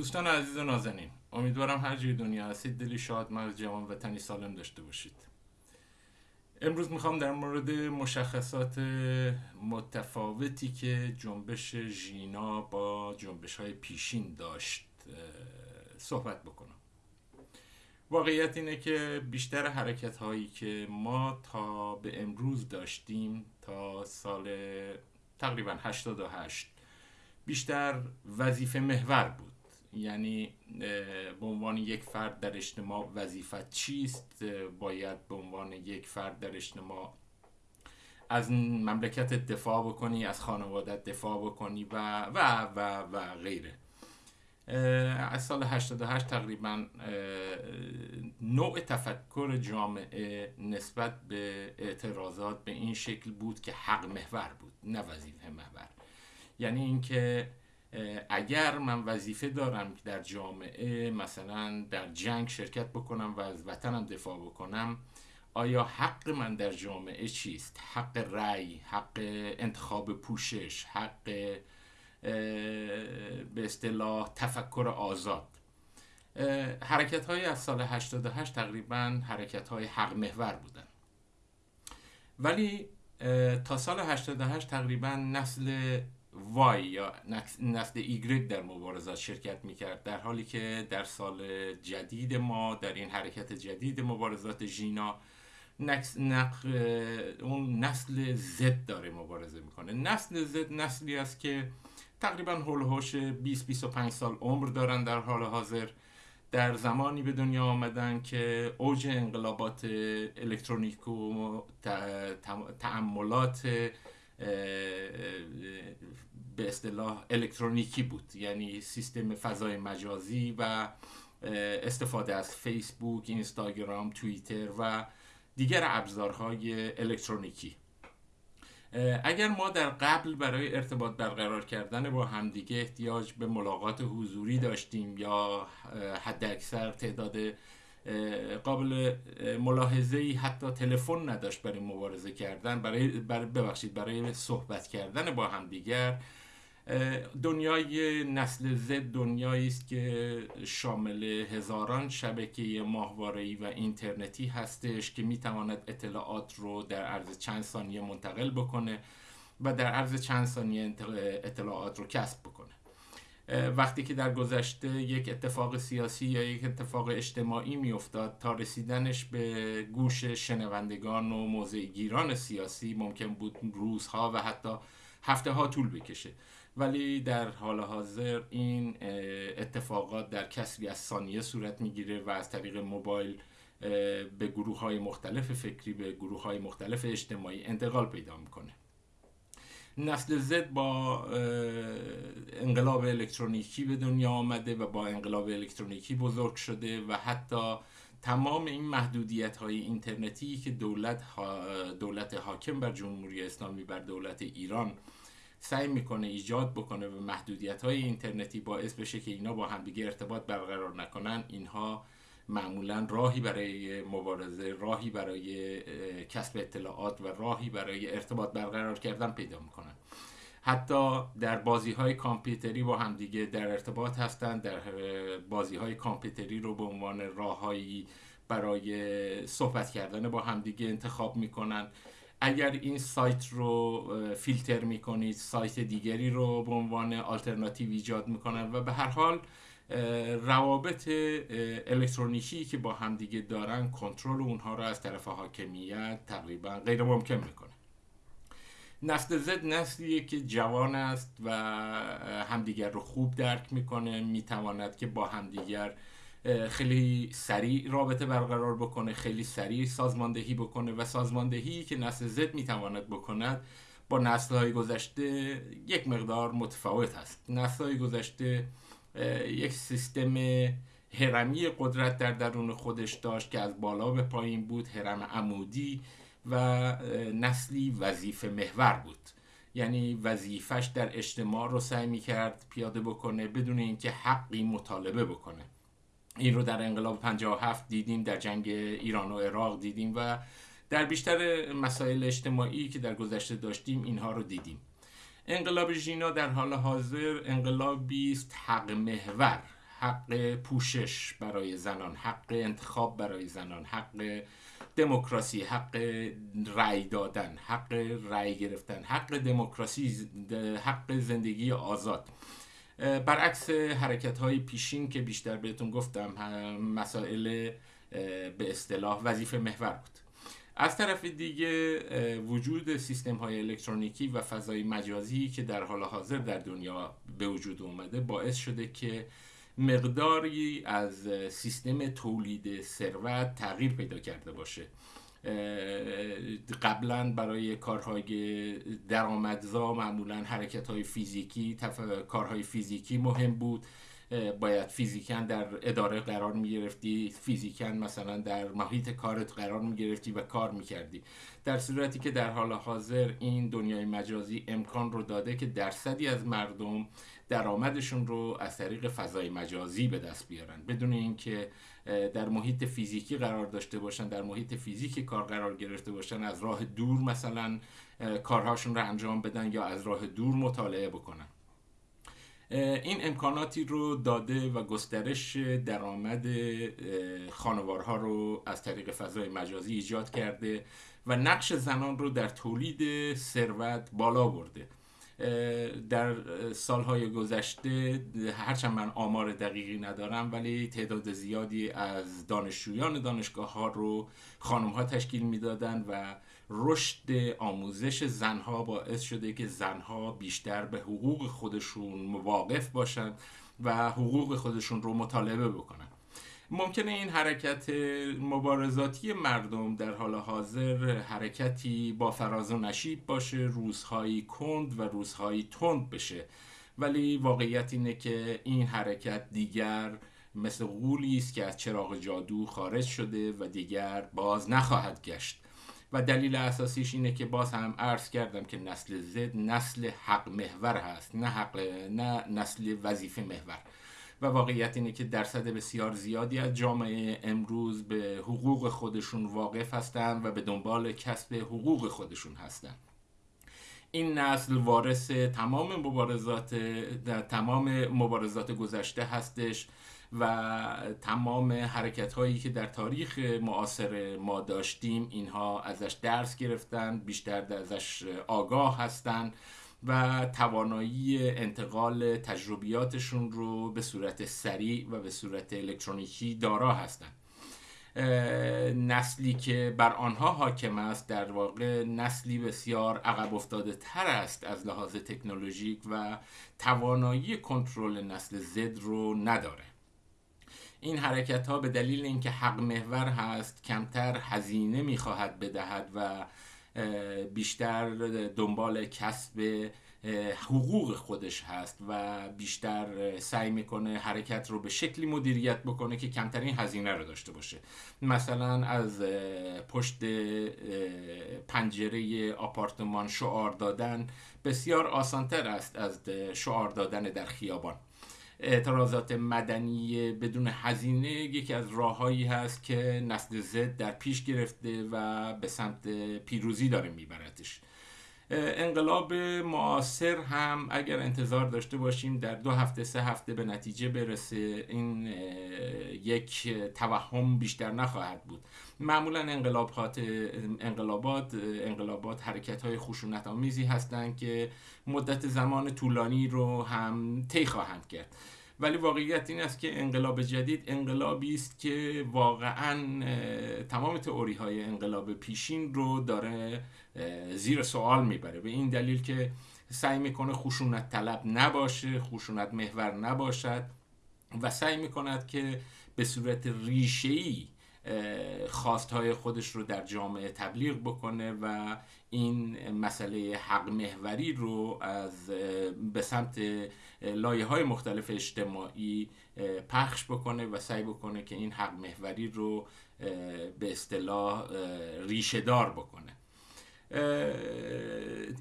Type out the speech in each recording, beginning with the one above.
دوستان عزیز و نازنین امیدوارم هر جای دنیا هستید دلی شاد مرز جوان وطنی سالم داشته باشید. امروز می‌خوام در مورد مشخصات متفاوتی که جنبش ژینا با جنبش های پیشین داشت صحبت بکنم. واقعیت اینه که بیشتر حرکت هایی که ما تا به امروز داشتیم تا سال تقریبا 88 بیشتر وظیفه محور بود. یعنی به عنوان یک فرد در اجتماع وظیفت چیست؟ باید به عنوان یک فرد در اجتماع از مملکت دفاع بکنی از خانوادت دفاع بکنی و و و و غیره. از سال 88 تقریبا نوع تفکر جامعه نسبت به اعتراضات به این شکل بود که حق محور بود نه وظیفه محور. یعنی اینکه اگر من وظیفه دارم که در جامعه مثلا در جنگ شرکت بکنم و از وطنم دفاع بکنم آیا حق من در جامعه چیست؟ حق رأی حق انتخاب پوشش حق به اصطلاح تفکر آزاد. حرکت های از سال 88 تقریبا حرکت های حق محور بودن. ولی تا سال 88 تقریبا نسل وای یا نسل ایگرگ در مبارزات شرکت می‌کرد در حالی که در سال جدید ما در این حرکت جدید مبارزات ژینا. اون نسل زد داره مبارزه می‌کنه نسل زد نسلی است که تقریبا هولوش 20 25 سال عمر دارن در حال حاضر در زمانی به دنیا آمدن که اوج انقلابات الکترونیک و تعملات به اصطلاح الکترونیکی بود. یعنی سیستم فضای مجازی و استفاده از فیسبوک، اینستاگرام، توییتر و دیگر ابزارهای الکترونیکی. اگر ما در قبل برای ارتباط برقرار کردن با همدیگه احتیاج به ملاقات حضوری داشتیم یا حد اکثر تعداد قابل ملاحظه ای حتی تلفن نداشت برای مبارزه کردن برای, ببخشید برای صحبت کردن با همدیگر دنیای نسل زد دنیایی است که شامل هزاران شبکه ماهواره‌ای و اینترنتی هستش که می‌تواند اطلاعات رو در عرض چند ثانیه منتقل بکنه و در عرض چند ثانیه اطلاعات رو کسب بکنه. وقتی که در گذشته یک اتفاق سیاسی یا یک اتفاق اجتماعی میافتاد تا رسیدنش به گوش شنوندگان و موضعگیران سیاسی ممکن بود روزها و حتی هفته ها طول بکشه. ولی در حال حاضر این اتفاقات در کسری از ثانیه صورت می‌گیره و از طریق موبایل به گروه های مختلف فکری به گروه های مختلف اجتماعی انتقال پیدا می‌کنه. نسل زد با انقلاب الکترونیکی به دنیا آمده و با انقلاب الکترونیکی بزرگ شده و حتی تمام این محدودیت های اینترنتی که دولت, دولت حاکم بر جمهوری اسلامی بر دولت ایران سعی می‌کنه ایجاد بکنه و محدودیت های اینترنتی باعث بشه که اینا با همدیگه ارتباط برقرار نکنن اینها معمولا راهی برای مبارزه راهی برای کسب اطلاعات و راهی برای ارتباط برقرار کردن پیدا می‌کنن. حتی در بازی های کامپیوتری با همدیگه در ارتباط هستند در بازی های کامپیوتری رو به عنوان راههایی برای صحبت کردن با همدیگه انتخاب می‌کنن. اگر این سایت رو فیلتر می‌کنید سایت دیگری رو به عنوان آلترناتیو ایجاد می‌کنن و به هر حال روابط الکترونیکی که با همدیگه دارن کنترل اونها رو از طرف حاکمیت تقریبا غیر ممکن می‌کنه. نسل زد نسلیه که جوان است و همدیگر رو خوب درک می‌کنه. می‌تواند که با همدیگر خیلی سریع رابطه برقرار بکنه خیلی سریع سازماندهی بکنه و سازماندهی که نسل زد می‌تواند بکند با نسل های گذشته یک مقدار متفاوت هست نسل های گذشته یک سیستم هرمی قدرت در درون خودش داشت که از بالا به پایین بود هرم عمودی و نسلی وظیفه محور بود. یعنی وظیفش در اجتماع رو سعی می کرد پیاده بکنه بدون اینکه حقی مطالبه بکنه. این رو در انقلاب 57 دیدیم در جنگ ایران و عراق دیدیم و در بیشتر مسائل اجتماعی که در گذشته داشتیم اینها رو دیدیم. انقلاب ژینا در حال حاضر انقلابی است حق محور حق پوشش برای زنان حق انتخاب برای زنان حق دموکراسی حق رأی دادن حق رأی گرفتن حق دموکراسی حق زندگی آزاد. برعکس حرکت های پیشین که بیشتر بهتون گفتم مسائل به اصطلاح وظیفه محور بود. از طرف دیگه وجود سیستم های الکترونیکی و فضای مجازی که در حال حاضر در دنیا به وجود اومده باعث شده که مقداری از سیستم تولید ثروت تغییر پیدا کرده باشه. قبلا برای کارهای درآمدزا معمولا حرکت های فیزیکی تف... کارهای فیزیکی مهم بود. باید فیزیکن در اداره قرار می گرفتی فیزیکن مثلا در محیط کارت قرار می گرفتی و کار می کردی در صورتی که در حال حاضر این دنیای مجازی امکان رو داده که درصدی از مردم درآمدشون رو از طریق فضای مجازی به دست بیارن. بدون اینکه در محیط فیزیکی قرار داشته باشن در محیط فیزیکی کار قرار گرفته باشن از راه دور مثلا کارهاشون رو انجام بدن یا از راه دور مطالعه بکنن. این امکاناتی رو داده و گسترش درآمد خانوارها رو از طریق فضای مجازی ایجاد کرده و نقش زنان رو در تولید ثروت بالا برده. در سالهای گذشته هرچند من آمار دقیقی ندارم ولی تعداد زیادی از دانشجویان دانشگاه ها رو خانم ها تشکیل می‌دادند و رشد آموزش زنها باعث شده که زنها بیشتر به حقوق خودشون مواقف باشند و حقوق خودشون رو مطالبه بکنن. ممکنه این حرکت مبارزاتی مردم در حال حاضر حرکتی با فراز و نشیب باشه روزهایی کند و روزهایی تند بشه. ولی واقعیت اینه که این حرکت دیگر مثل غولی است که از چراغ جادو خارج شده و دیگر باز نخواهد گشت. و دلیل اساسیش اینه که باز هم عرض کردم که نسل زد نسل حق محور هست نه حق نه نسل وظیفه محور. و واقعیت اینه که درصد بسیار زیادی از جامعه امروز به حقوق خودشون واقف هستند و به دنبال کسب حقوق خودشون هستند این نسل وارث تمام مبارزات تمام مبارزات گذشته هستش و تمام حرکت هایی که در تاریخ معاصر ما داشتیم اینها ازش درس گرفتن بیشتر ازش آگاه هستند و توانایی انتقال تجربیاتشون رو به صورت سریع و به صورت الکترونیکی دارا هستند نسلی که بر آنها حاکم است در واقع نسلی بسیار عقب افتاده تر است از لحاظ تکنولوژیک و توانایی کنترل نسل زد رو نداره. این حرکت ها به دلیل اینکه حق محور هست کمتر هزینه می‌خواهد بدهد و بیشتر دنبال کسب حقوق خودش هست و بیشتر سعی می‌کنه حرکت رو به شکلی مدیریت بکنه که کمترین هزینه رو داشته باشه. مثلا از پشت پنجره آپارتمان شعار دادن بسیار آسانتر است از شعار دادن در خیابان. اعتراضات مدنی بدون هزینه یکی از راههایی هست که نسل زد در پیش گرفته و به سمت پیروزی داره میبردش. انقلاب معاصر هم اگر انتظار داشته باشیم در دو هفته سه هفته به نتیجه برسه این یک توهم بیشتر نخواهد بود. معمولا انقلابات انقلابات انقلابات حرکت های خشونت آمیزی هستند که مدت زمان طولانی رو هم طی خواهند کرد. ولی واقعیت این است که انقلاب جدید انقلابی است که واقعا تمام تئوری های انقلاب پیشین رو داره زیر سوال می‌بره. به این دلیل که سعی می‌کنه خشونت طلب نباشه خشونت محور نباشد و سعی می‌کند که به صورت ریشه‌ای خواستهای خودش رو در جامعه تبلیغ بکنه و این مسئله حق محوری رو از به سمت لایه های مختلف اجتماعی پخش بکنه و سعی بکنه که این حق محوری رو به اصطلاح ریشه دار بکنه.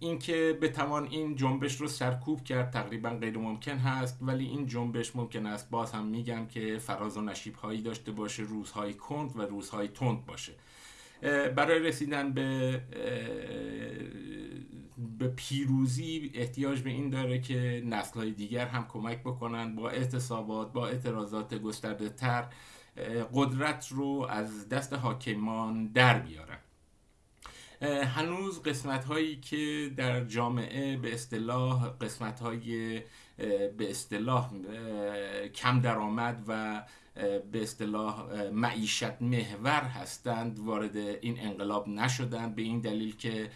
اینکه بتوان این جنبش رو سرکوب کرد تقریبا غیر ممکن هست ولی این جنبش ممکن است. باز هم میگم که فراز و نشیب هایی داشته باشه روزهای کند و روزهای تند باشه. برای رسیدن به به پیروزی احتیاج به این داره که نسل های دیگر هم کمک بکنن با اعتصابات با اعتراضات گسترده تر قدرت رو از دست حاکمان در بیارن. هنوز قسمت هایی که در جامعه به اصطلاح قسمت های به اصطلاح کم درآمد و به اصطلاح معیشت محور هستند وارد این انقلاب نشدند به این دلیل که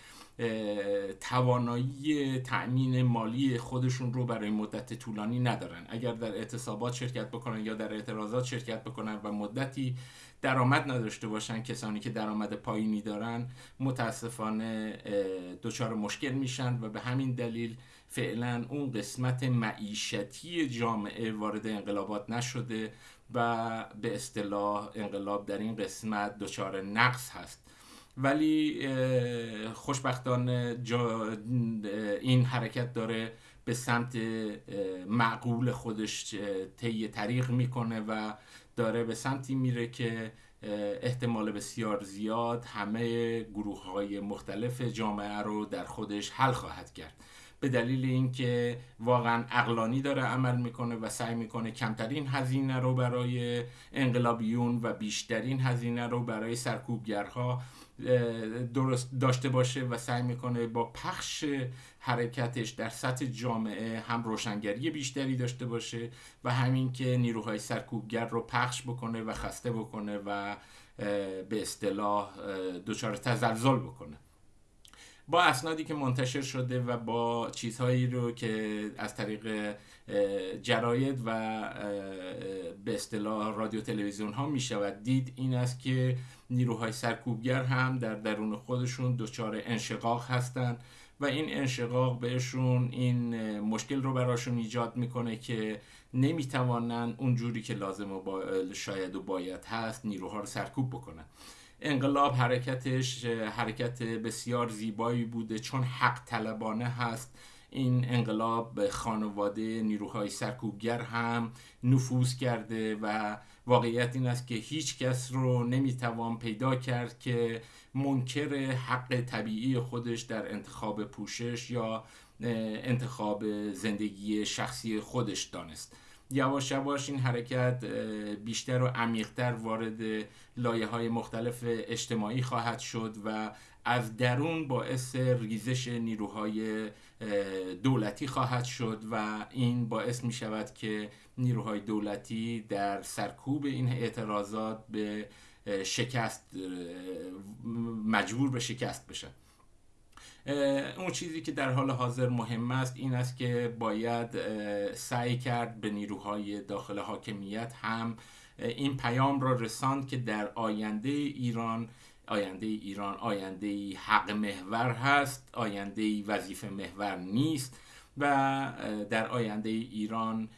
توانایی تأمین مالی خودشون رو برای مدت طولانی ندارن. اگر در اعتصابات شرکت بکنن یا در اعتراضات شرکت بکنن و مدتی درآمد نداشته باشن کسانی که درآمد پایینی دارن متاسفانه دچار مشکل میشن و به همین دلیل فعلا اون قسمت معیشتی جامعه وارد انقلابات نشده و به اصطلاح انقلاب در این قسمت دچار نقص هست. ولی خوشبختانه این حرکت داره به سمت معقول خودش طی طریق می‌کنه و داره به سمتی میره که احتمال بسیار زیاد همه گروه های مختلف جامعه رو در خودش حل خواهد کرد. به دلیل اینکه واقعا اقلانی داره عمل می‌کنه و سعی می‌کنه کمترین هزینه رو برای انقلابیون و بیشترین هزینه رو برای سرکوبگرها درست داشته باشه و سعی می‌کنه با پخش حرکتش در سطح جامعه هم روشنگری بیشتری داشته باشه و همین که نیروهای سرکوبگر رو پخش بکنه و خسته بکنه و به اصطلاح دچار تزلزل بکنه. با اسنادی که منتشر شده و با چیزهایی رو که از طریق جراید و به اصطلاح رادیو تلویزیون ها می شود. دید این است که نیروهای سرکوبگر هم در درون خودشون دچار انشقاق هستند و این انشقاق بهشون این مشکل رو براشون ایجاد می‌کنه که نمی‌توانن اونجوری که لازم و شاید و باید هست نیروها رو سرکوب بکنن. انقلاب حرکتش حرکت بسیار زیبایی بوده. چون حق طلبانه هست این انقلاب به خانواده نیروهای سرکوبگر هم نفوذ کرده و واقعیت این است که هیچ کس رو نمی‌توان پیدا کرد که منکر حق طبیعی خودش در انتخاب پوشش یا انتخاب زندگی شخصی خودش دانست. یواش یواش این حرکت بیشتر و عمیقتر وارد لایه های مختلف اجتماعی خواهد شد و از درون باعث ریزش نیروهای دولتی خواهد شد و این باعث می شود که نیروهای دولتی در سرکوب این اعتراضات به شکست مجبور به شکست بشن. اون چیزی که در حال حاضر مهم است این است که باید سعی کرد به نیروهای داخل حاکمیت هم این پیام را رساند که در آینده ایران آینده ایران آینده حق محور هست آینده وظیفه محور نیست و در آینده ایران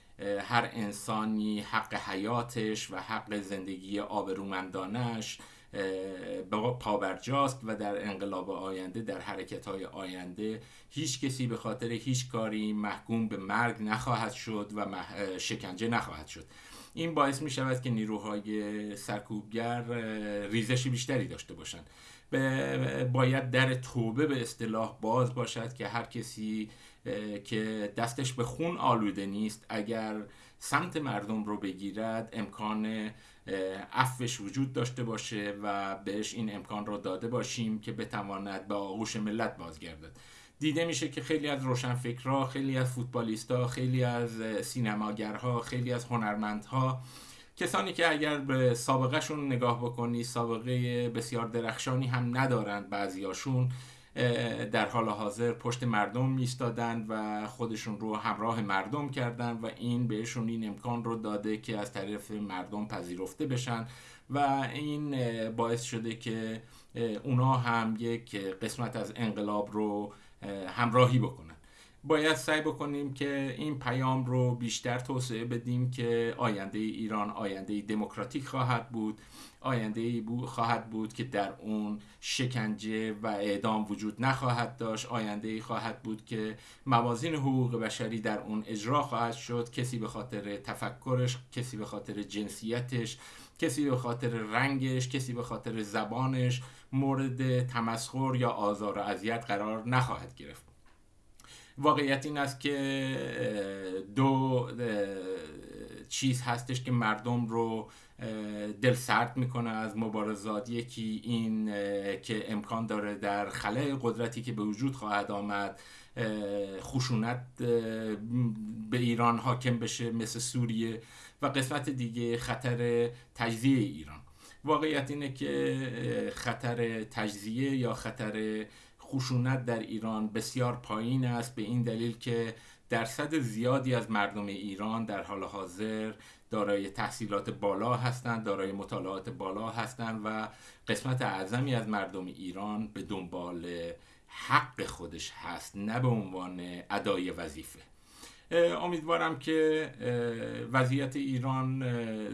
هر انسانی حق حیاتش و حق زندگی آبرومندانش پابرجاست و در انقلاب آینده در حرکت های آینده هیچ کسی به خاطر هیچ کاری محکوم به مرگ نخواهد شد و شکنجه نخواهد شد. این باعث می شود که نیروهای سرکوبگر ریزش بیشتری داشته باشند. باید در توبه به اصطلاح باز باشد که هر کسی که دستش به خون آلوده نیست اگر سمت مردم رو بگیرد امکان عفوش وجود داشته باشه و بهش این امکان رو داده باشیم که بتواند به آغوش ملت بازگردد. دیده میشه که خیلی از روشنفکرها خیلی از فوتبالیستها خیلی از سینماگرها خیلی از هنرمندها کسانی که اگر به سابقهشون نگاه بکنی سابقه بسیار درخشانی هم ندارند بعضیاشون. در حال حاضر پشت مردم میستادند و خودشون رو همراه مردم کردن و این بهشون این امکان رو داده که از طرف مردم پذیرفته بشن و این باعث شده که اونا هم یک قسمت از انقلاب رو همراهی بکنن. باید سعی بکنیم که این پیام رو بیشتر توسعه بدیم که آینده ایران آینده دموکراتیک خواهد بود آینده خواهد بود که در اون شکنجه و اعدام وجود نخواهد داشت. آینده ای خواهد بود که موازین حقوق بشری در اون اجرا خواهد شد. کسی به خاطر تفکرش کسی به خاطر جنسیتش کسی به خاطر رنگش کسی به خاطر زبانش مورد تمسخر یا آزار و اذیت قرار نخواهد گرفت. واقعیت این است که دو چیز هستش که مردم رو دل سرد می‌کنه از مبارزات. یکی این که امکان داره در خلای قدرتی که به وجود خواهد آمد خشونت به ایران حاکم بشه مثل سوریه و قسمت دیگه خطر تجزیه ایران. واقعیت اینه که خطر تجزیه یا خطر خشونت در ایران بسیار پایین است به این دلیل که درصد زیادی از مردم ایران در حال حاضر دارای تحصیلات بالا هستند دارای مطالعات بالا هستند و قسمت اعظمی از مردم ایران به دنبال حق خودش هست نه به عنوان ادای وظیفه. امیدوارم که وضعیت ایران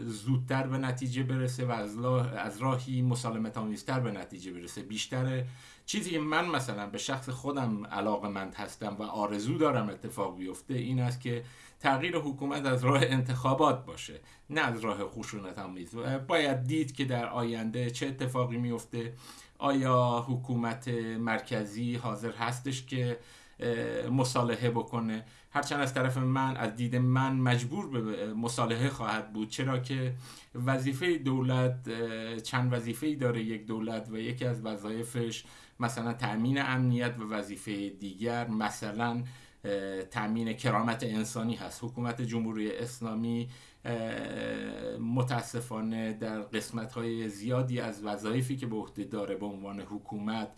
زودتر به نتیجه برسه و از راهی مسالمت آمیزتر به نتیجه برسه. بیشتر چیزی که من مثلا به شخص خودم علاقه مند هستم و آرزو دارم اتفاق بیفته این است که تغییر حکومت از راه انتخابات باشه نه از راه خشونت آمیز. باید دید که در آینده چه اتفاقی میفته. آیا حکومت مرکزی حاضر هستش که مصالحه بکنه. هرچند از طرف من از دید من مجبور به مصالحه خواهد بود. چرا که وظیفه دولت چند وظیفه داره. یک دولت و یکی از وظایفش مثلا تأمین امنیت و وظیفه دیگر. مثلا تأمین کرامت انسانی هست. حکومت جمهوری اسلامی متاسفانه در قسمت های زیادی از وظایفی که به عهده داره به عنوان حکومت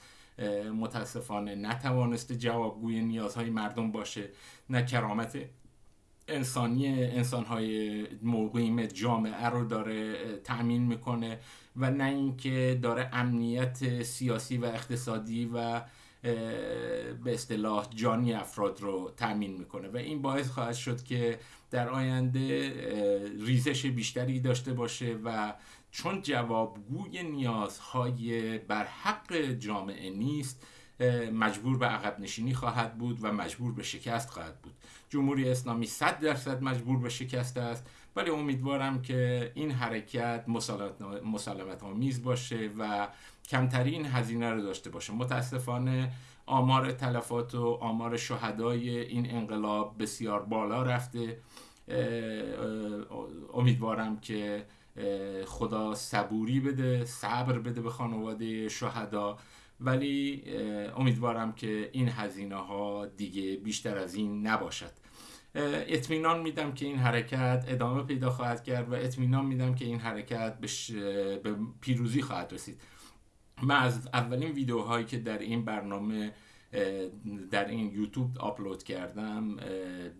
متاسفانه نتوانسته جوابگوی نیازهای مردم باشه نه کرامت انسانی انسانهای مقیم جامعه رو داره تأمین می‌کنه و نه اینکه داره امنیت سیاسی و اقتصادی و به اصطلاح جانی افراد رو تأمین می‌کنه. و این باعث خواهد شد که در آینده ریزش بیشتری داشته باشه و چون جوابگوی نیازهای بر حق جامعه نیست مجبور به عقب نشینی خواهد بود و مجبور به شکست خواهد بود. جمهوری اسلامی 100 درصد مجبور به شکست است ولی امیدوارم که این حرکت مسالمت آمیز باشه و کمترین هزینه رو داشته باشه. متاسفانه آمار تلفات و آمار شهدای این انقلاب بسیار بالا رفته. امیدوارم که خدا صبوری بده صبر بده به خانواده شهدا. ولی امیدوارم که این هزینه ها دیگه بیشتر از این نباشد. اطمینان میدم که این حرکت ادامه پیدا خواهد کرد و اطمینان میدم که این حرکت به پیروزی خواهد رسید. من از اولین ویدیوهایی که در این برنامه در این یوتیوب آپلود کردم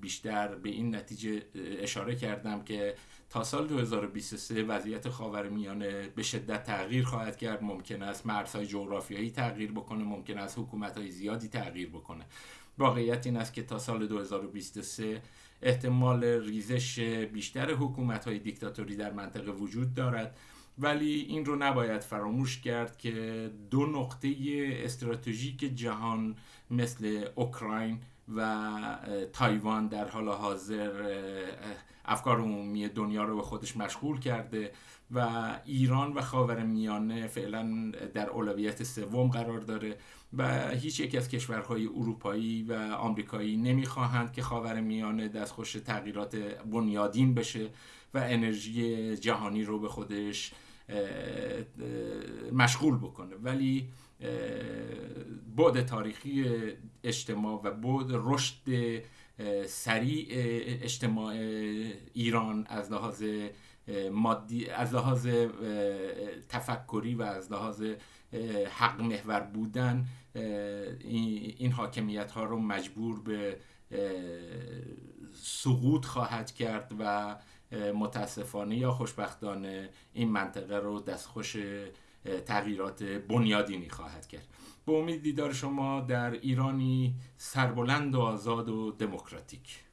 بیشتر به این نتیجه اشاره کردم که تا سال 2023 وضعیت خاورمیانه به شدت تغییر خواهد کرد. ممکن است مرزهای جغرافیایی تغییر بکنه ممکن است حکومت های زیادی تغییر بکنه. واقعیت این است که تا سال 2023 احتمال ریزش بیشتر حکومت های دیکتاتوری در منطقه وجود دارد. ولی این رو نباید فراموش کرد که دو نقطه استراتژیک جهان مثل اوکراین و تایوان در حال حاضر افکار عمومی دنیا رو به خودش مشغول کرده و ایران و خاور میانه فعلا در اولویت سوم قرار داره و هیچ یک از کشورهای اروپایی و آمریکایی نمی‌خواهند که خاور میانه دستخوش تغییرات بنیادین بشه. و انرژی جهانی رو به خودش مشغول بکنه. ولی بعد تاریخی اجتماع و بعد رشد سریع اجتماع ایران از لحاظ مادی از لحاظ تفکری و از لحاظ حق محور بودن این حاکمیت ها رو مجبور به سقوط خواهد کرد و متاسفانه یا خوشبختانه این منطقه رو دستخوش تغییرات بنیادینی خواهد کرد. به امید دیدار شما در ایرانی سربلند و آزاد و دموکراتیک.